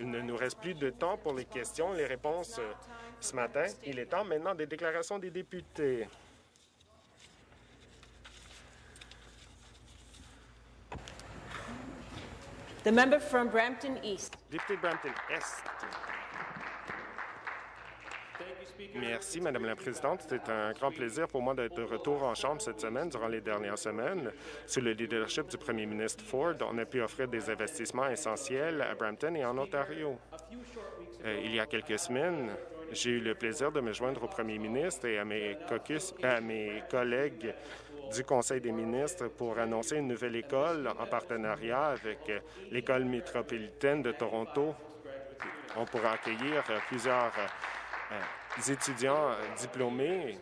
Il ne nous reste plus de temps pour les questions et les réponses euh, ce matin. Il est temps maintenant des déclarations des députés. The member from Brampton East. Député Brampton Est. Merci, Madame la Présidente. C'est un grand plaisir pour moi d'être de retour en Chambre cette semaine. Durant les dernières semaines, sous le leadership du premier ministre Ford, on a pu offrir des investissements essentiels à Brampton et en Ontario. Euh, il y a quelques semaines, j'ai eu le plaisir de me joindre au premier ministre et à mes, caucus, à mes collègues du Conseil des ministres pour annoncer une nouvelle école en partenariat avec euh, l'École métropolitaine de Toronto. On pourra accueillir euh, plusieurs étudiants diplômés.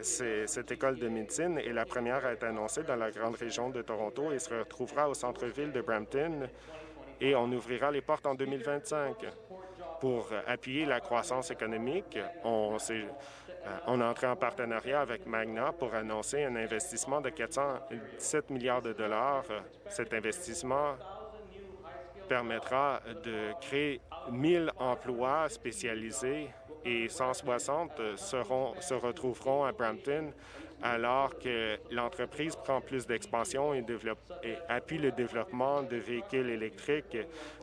Cette école de médecine est la première à être annoncée dans la grande région de Toronto et se retrouvera au centre-ville de Brampton et on ouvrira les portes en 2025. Pour appuyer la croissance économique, on, est, on a entré en partenariat avec Magna pour annoncer un investissement de 417 milliards de dollars. Cet investissement permettra de créer 1000 emplois spécialisés et 160 seront, se retrouveront à Brampton alors que l'entreprise prend plus d'expansion et, et, appuie le développement de véhicules électriques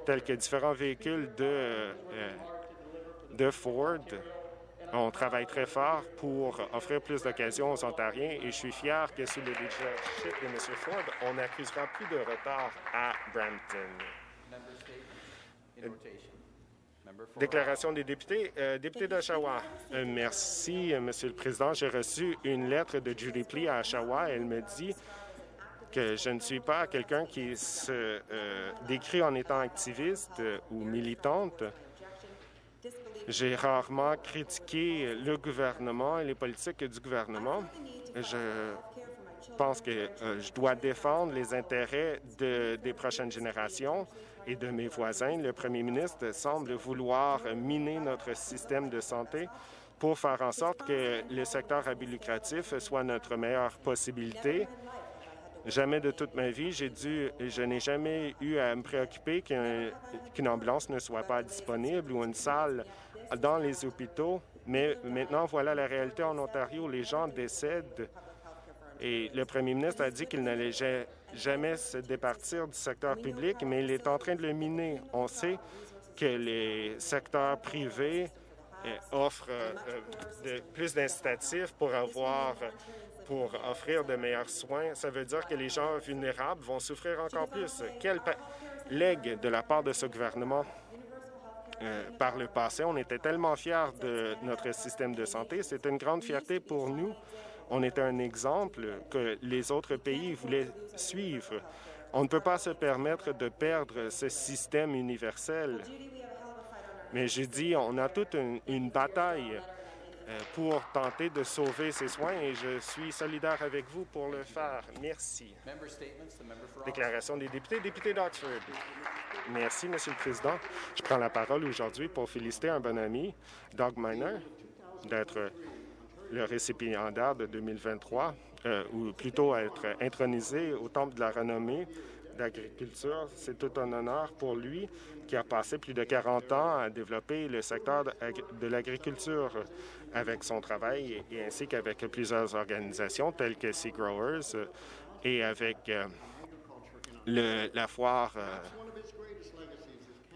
tels que différents véhicules de, euh, de Ford. On travaille très fort pour offrir plus d'occasions aux Ontariens et je suis fier que sous le leadership de M. Ford, on n'accusera plus de retard à Brampton. Déclaration des députés. Euh, député d'Oshawa. Euh, merci, euh, Monsieur le Président. J'ai reçu une lettre de Judy Plee à Oshawa. Elle me dit que je ne suis pas quelqu'un qui se décrit en étant activiste ou militante. J'ai rarement critiqué le gouvernement et les politiques du gouvernement. Je pense que je dois défendre les intérêts de, des prochaines générations et de mes voisins. Le premier ministre semble vouloir miner notre système de santé pour faire en sorte que le secteur à lucratif soit notre meilleure possibilité. Jamais de toute ma vie, j'ai dû, je n'ai jamais eu à me préoccuper qu'une ambulance ne soit pas disponible ou une salle dans les hôpitaux. Mais maintenant, voilà la réalité en Ontario. Les gens décèdent et le premier ministre a dit qu'il n'allait jamais se départir du secteur public, mais il est en train de le miner. On sait que les secteurs privés euh, offrent euh, plus d'incitatifs pour avoir pour offrir de meilleurs soins. Ça veut dire que les gens vulnérables vont souffrir encore plus. Quel legs de la part de ce gouvernement euh, par le passé. On était tellement fiers de notre système de santé. C'est une grande fierté pour nous on est un exemple que les autres pays voulaient suivre. On ne peut pas se permettre de perdre ce système universel. Mais j'ai dit, on a toute une, bataille euh, pour tenter de sauver ces soins et je suis solidaire avec vous pour le faire. Merci. Déclaration des députés. Député d'Oxford. Merci, Monsieur le Président. Je prends la parole aujourd'hui pour féliciter un bon ami, Doug Miner, d'être le récipiendaire de 2023, euh, ou plutôt être intronisé au Temple de la renommée d'agriculture. C'est tout un honneur pour lui qui a passé plus de 40 ans à développer le secteur de l'agriculture avec son travail et ainsi qu'avec plusieurs organisations telles que Sea Growers et avec euh, la foire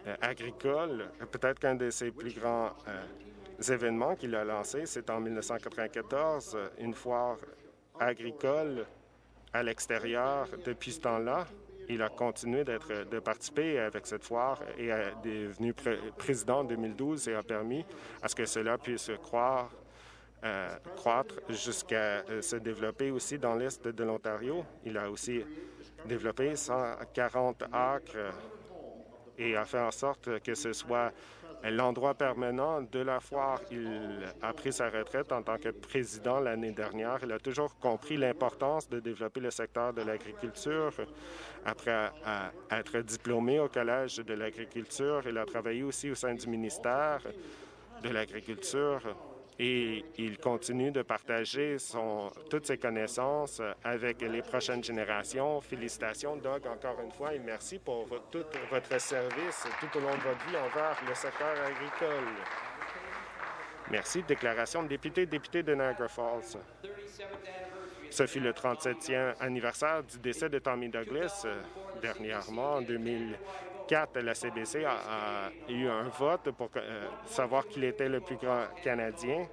euh, agricole, peut-être qu'un de ses plus grands événements qu'il a lancés. C'est en 1994, une foire agricole à l'extérieur. Depuis ce temps-là, il a continué d'être de participer avec cette foire et est devenu président en 2012 et a permis à ce que cela puisse croire, euh, croître jusqu'à euh, se développer aussi dans l'est de l'Ontario. Il a aussi développé 140 acres et a fait en sorte que ce soit l'endroit permanent de la foire. Il a pris sa retraite en tant que président l'année dernière. Il a toujours compris l'importance de développer le secteur de l'agriculture. Après être diplômé au Collège de l'agriculture, il a travaillé aussi au sein du ministère de l'Agriculture et il continue de partager son, toutes ses connaissances avec les prochaines générations. Félicitations, Doug, encore une fois, et merci pour tout votre service tout au long de votre vie envers le secteur agricole. Merci. Déclaration de député, député de Niagara Falls. Ce fut le 37e anniversaire du décès de Tommy Douglas. Dernièrement, en 2004, la CBC a, eu un vote pour euh, savoir qu'il était le plus grand Canadien.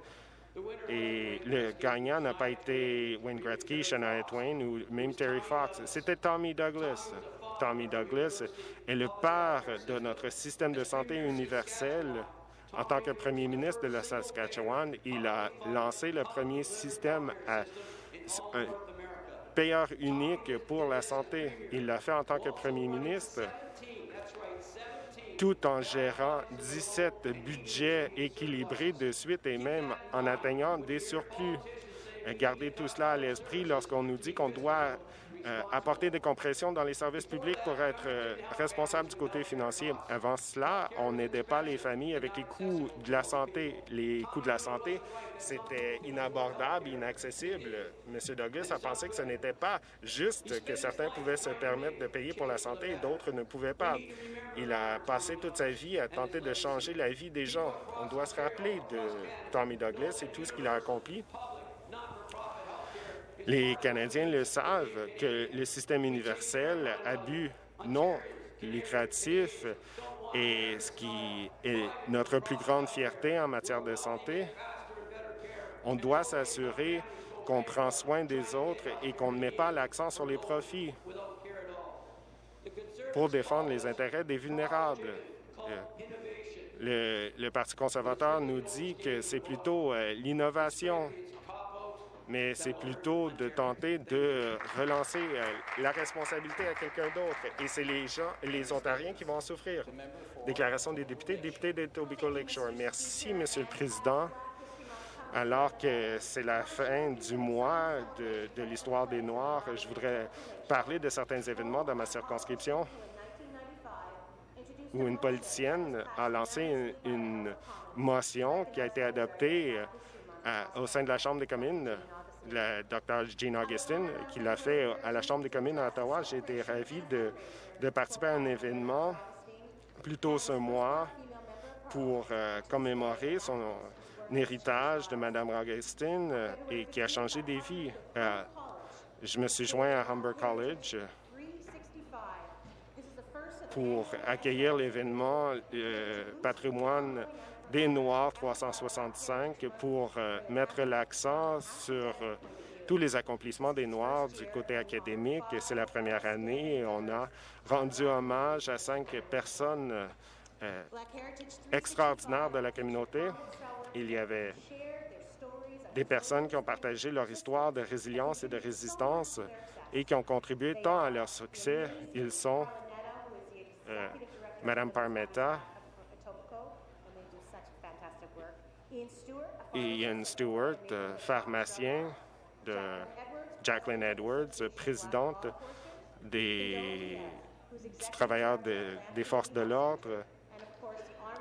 Et le gagnant n'a pas été Wayne Gretzky, Shania Twain ou même Terry Fox. C'était Tommy Douglas. Tommy Douglas est le père de notre système de santé universel. En tant que premier ministre de la Saskatchewan, il a lancé le premier système à un payeur unique pour la santé. Il l'a fait en tant que premier ministre tout en gérant 17 budgets équilibrés de suite et même en atteignant des surplus. Gardez tout cela à l'esprit lorsqu'on nous dit qu'on doit euh, apporter des compressions dans les services publics pour être euh, responsable du côté financier. Avant cela, on n'aidait pas les familles avec les coûts de la santé. Les coûts de la santé, c'était inabordable, inaccessible. M. Douglas a pensé que ce n'était pas juste que certains pouvaient se permettre de payer pour la santé et d'autres ne pouvaient pas. Il a passé toute sa vie à tenter de changer la vie des gens. On doit se rappeler de Tommy Douglas et tout ce qu'il a accompli. Les Canadiens le savent que le système universel a but non lucratif et ce qui est notre plus grande fierté en matière de santé. On doit s'assurer qu'on prend soin des autres et qu'on ne met pas l'accent sur les profits pour défendre les intérêts des vulnérables. Euh, le, Parti conservateur nous dit que c'est plutôt euh, l'innovation mais c'est plutôt de tenter de relancer euh, la responsabilité à quelqu'un d'autre. Et c'est les gens, les Ontariens qui vont en souffrir. Déclaration des députés, député de Tobico Lakeshore. Merci, Monsieur le Président. Alors que c'est la fin du mois de, l'histoire des Noirs, je voudrais parler de certains événements dans ma circonscription où une politicienne a lancé une, motion qui a été adoptée euh, au sein de la Chambre des communes la Dr. Jean Augustine, qui l'a fait à la Chambre des communes à Ottawa. J'ai été ravi de, participer à un événement plus tôt ce mois pour euh, commémorer son héritage de Mme Augustine euh, et qui a changé des vies. Euh, je me suis joint à Humber College pour accueillir l'événement patrimoine des Noirs 365 pour euh, mettre l'accent sur euh, tous les accomplissements des Noirs du côté académique. C'est la première année et on a rendu hommage à cinq personnes euh, extraordinaires de la communauté. Il y avait des personnes qui ont partagé leur histoire de résilience et de résistance et qui ont contribué tant à leur succès. Ils sont Madame Parmetta, et Ian Stewart, euh, pharmacien de Jacqueline Edwards, présidente des travailleurs des forces de l'ordre,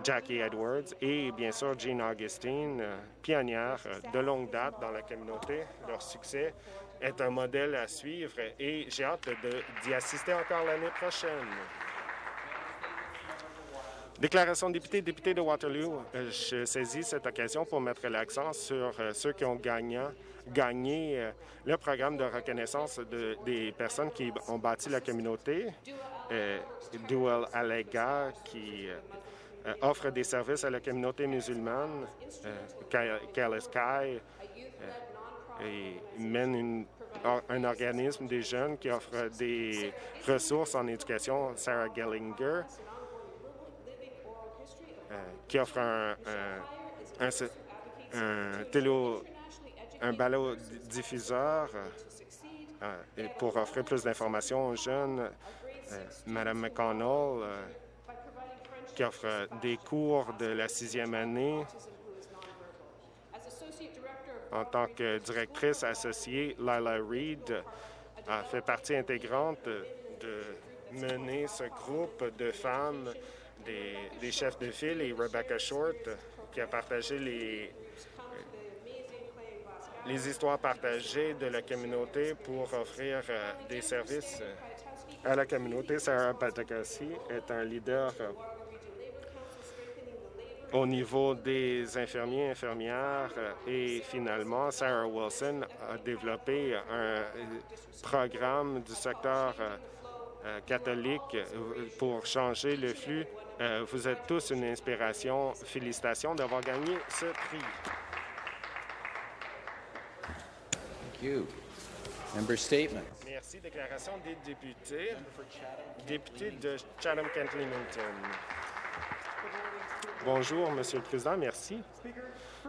Jackie Edwards, et bien sûr Jean Augustine, pionnière de longue date dans la communauté. Leur succès est un modèle à suivre et j'ai hâte d'y assister encore l'année prochaine. Déclaration de député, député de Waterloo. Euh, je saisis cette occasion pour mettre l'accent sur euh, ceux qui ont gagné, euh, le programme de reconnaissance des personnes qui ont bâti la communauté. Duel Alega, qui offre des services à la communauté musulmane. Kai et mène un organisme des jeunes qui offre des ressources en éducation. Sarah Gellinger euh, qui offre un, un, un, un diffuseur euh, pour offrir plus d'informations aux jeunes. Euh, Madame McConnell, qui offre des cours de la sixième année en tant que directrice associée, Lila Reed a fait partie intégrante de mener ce groupe de femmes des, chefs de file et Rebecca Short, qui a partagé les, les histoires partagées de la communauté pour offrir euh, des services à la communauté. Sarah Patakasi est un leader euh, au niveau des infirmiers et infirmières et finalement, Sarah Wilson a développé un programme du secteur catholique pour changer le flux. Vous êtes tous une inspiration. Félicitations d'avoir gagné ce prix. Member statement. Merci. Déclaration des députés. Député de Chatham-Kent-Leamington. Bonjour, Monsieur le Président. Merci.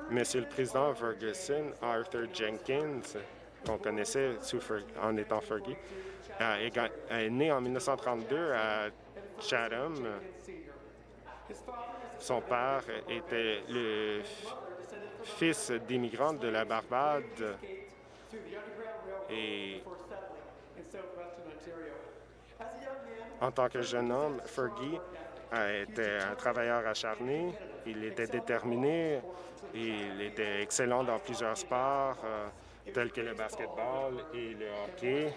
Monsieur le Président Ferguson, Arthur Jenkins, qu'on connaissait en étant Fergie, est né en 1932 à Chatham. Son père était le fils d'immigrants de la Barbade. Et en tant que jeune homme, Fergie était un travailleur acharné, il était déterminé, il était excellent dans plusieurs sports, euh, tels que le basketball et le hockey.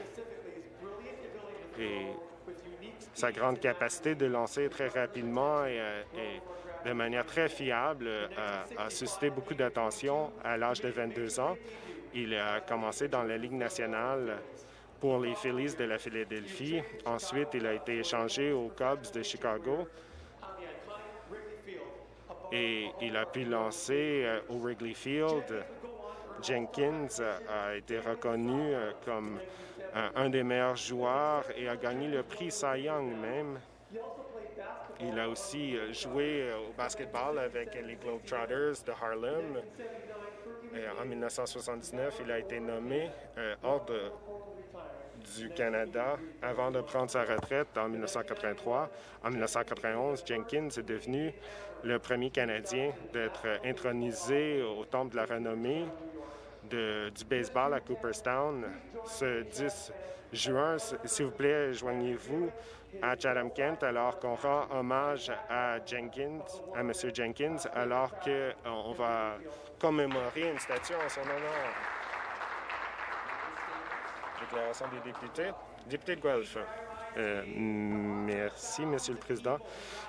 Sa grande capacité de lancer très rapidement et, euh, de manière très fiable euh, a suscité beaucoup d'attention à l'âge de 22 ans. Il a commencé dans la Ligue nationale pour les Phillies de la Philadelphie. Ensuite, il a été échangé aux Cubs de Chicago et il a pu lancer euh, au Wrigley Field. Jenkins a été reconnu comme un des meilleurs joueurs et a gagné le prix Cy Young même. Il a aussi joué au basketball avec les Globetrotters de Harlem euh, en 1979, il a été nommé euh, hors du Canada avant de prendre sa retraite en 1983. En 1991, Jenkins est devenu le premier Canadien d'être intronisé au Temple de la renommée du baseball à Cooperstown ce 10 juin. S'il vous plaît, joignez-vous à Chatham-Kent alors qu'on rend hommage à Jenkins, à M. Jenkins, alors qu'on euh, va commémorer une statue en son honneur. Déclaration des députés. Député de Guelph. Euh, merci, Monsieur le Président.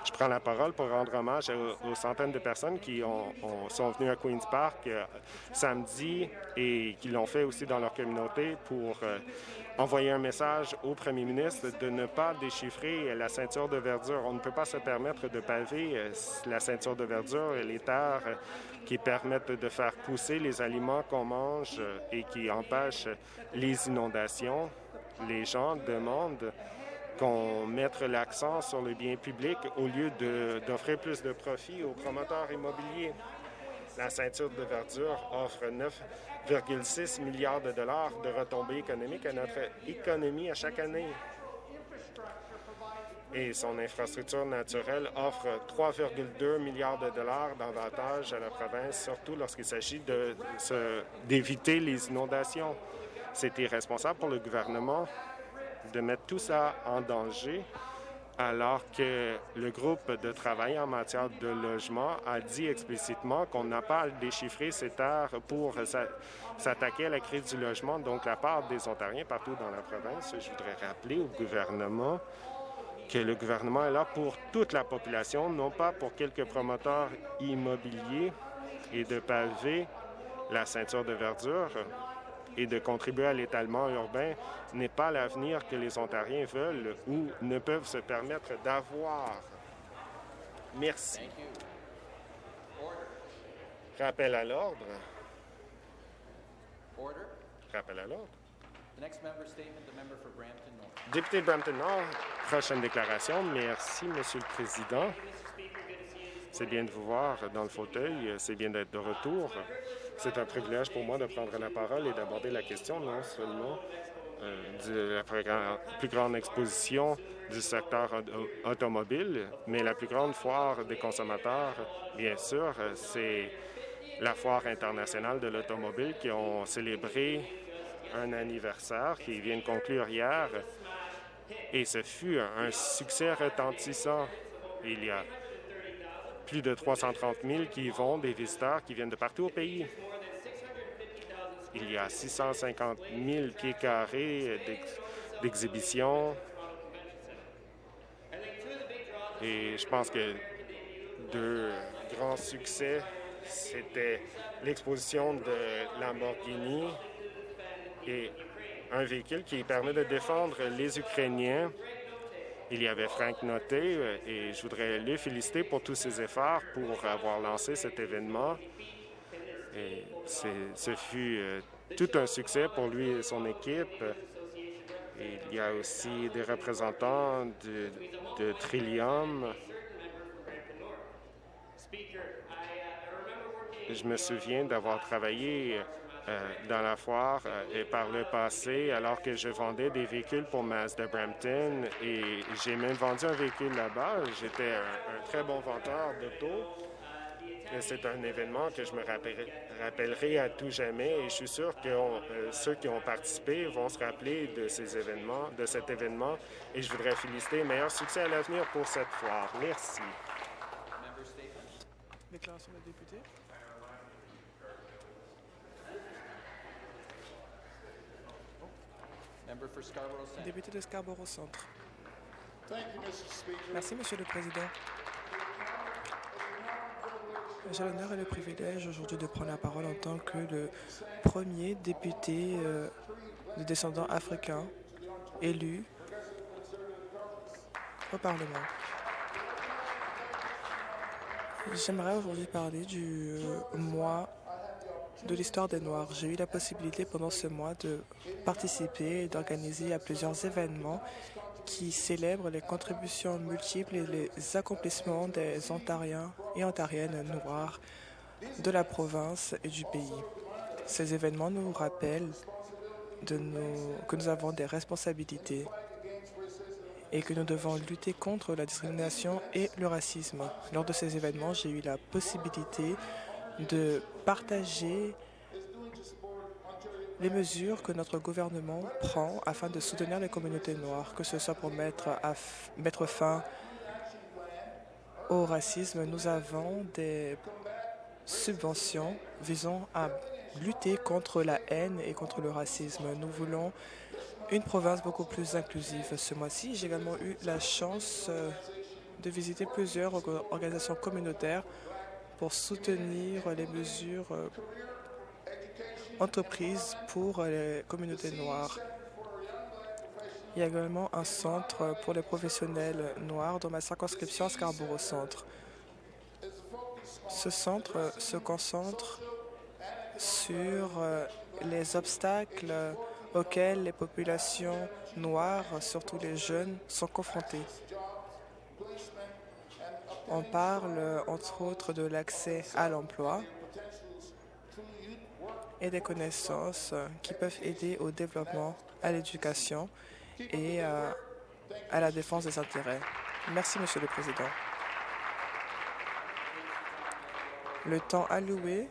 Je prends la parole pour rendre hommage aux, centaines de personnes qui ont, sont venues à Queen's Park euh, samedi et qui l'ont fait aussi dans leur communauté pour envoyer un message au premier ministre de ne pas déchiffrer la ceinture de verdure. On ne peut pas se permettre de paver euh, la ceinture de verdure et les terres qui permettent de faire pousser les aliments qu'on mange et qui empêchent les inondations. Les gens demandent qu'on mette l'accent sur le bien public au lieu d'offrir plus de profit aux promoteurs immobiliers. La ceinture de verdure offre 9,6 milliards de dollars de retombées économiques à notre économie à chaque année. Et son infrastructure naturelle offre 3,2 milliards de dollars d'avantages à la province, surtout lorsqu'il s'agit d'éviter les inondations. C'est irresponsable pour le gouvernement de mettre tout ça en danger alors que le groupe de travail en matière de logement a dit explicitement qu'on n'a pas à déchiffrer ces terres pour s'attaquer à la crise du logement. Donc, la part des Ontariens partout dans la province, je voudrais rappeler au gouvernement que le gouvernement est là pour toute la population, non pas pour quelques promoteurs immobiliers et de paver la ceinture de verdure et de contribuer à l'étalement urbain n'est pas l'avenir que les Ontariens veulent ou ne peuvent se permettre d'avoir. Merci. Rappel à l'ordre. Rappel à l'ordre. Député de Brampton Nord, prochaine déclaration. Merci, Monsieur le Président. C'est bien de vous voir dans le fauteuil. C'est bien d'être de retour. C'est un privilège pour moi de prendre la parole et d'aborder la question non seulement euh, de la plus grande exposition du secteur automobile, mais la plus grande foire des consommateurs, bien sûr, c'est la Foire internationale de l'automobile qui ont célébré un anniversaire qui vient de conclure hier. Et ce fut un succès retentissant. Il y a plus de 330 000 qui y vont, des visiteurs qui viennent de partout au pays. il y a 650 000 pieds carrés d'exhibition. Et je pense que deux grands succès, c'était l'exposition de Lamborghini et un véhicule qui permet de défendre les Ukrainiens. Il y avait Frank Noté euh, et je voudrais le féliciter pour tous ses efforts pour avoir lancé cet événement. Et ce fut euh, tout un succès pour lui et son équipe. il y a aussi des représentants de, de Trillium. Je me souviens d'avoir travaillé euh, dans la foire euh, et par le passé, alors que je vendais des véhicules pour Mazda Brampton et j'ai même vendu un véhicule là-bas. J'étais un, très bon vendeur d'auto. C'est un événement que je me rappellerai, à tout jamais et je suis sûr que euh, ceux qui ont participé vont se rappeler de ces événements, de cet événement et je voudrais féliciter. Meilleur succès à l'avenir pour cette foire. Merci. Déclaration députés. Député de Scarborough Centre. Merci, Monsieur le Président. J'ai l'honneur et le privilège aujourd'hui de prendre la parole en tant que le premier député euh, de descendants africains élu au Parlement. J'aimerais aujourd'hui parler du euh, mois de l'histoire des Noirs. J'ai eu la possibilité pendant ce mois de participer et d'organiser à plusieurs événements qui célèbrent les contributions multiples et les accomplissements des Ontariens et Ontariennes noirs de la province et du pays. Ces événements nous rappellent que nous avons des responsabilités et que nous devons lutter contre la discrimination et le racisme. Lors de ces événements, j'ai eu la possibilité de partager les mesures que notre gouvernement prend afin de soutenir les communautés noires, que ce soit pour mettre, fin au racisme. Nous avons des subventions visant à lutter contre la haine et contre le racisme. Nous voulons une province beaucoup plus inclusive. Ce mois-ci, j'ai également eu la chance euh, de visiter plusieurs organisations communautaires pour soutenir les mesures euh, entreprises pour les communautés noires. Il y a également un centre pour les professionnels noirs dans ma circonscription Scarborough Centre. Ce centre se concentre sur euh, les obstacles auxquels les populations noires, surtout les jeunes, sont confrontées. On parle entre autres de l'accès à l'emploi et des connaissances qui peuvent aider au développement, à l'éducation et euh, à la défense des intérêts. Merci, Monsieur le Président. Le temps alloué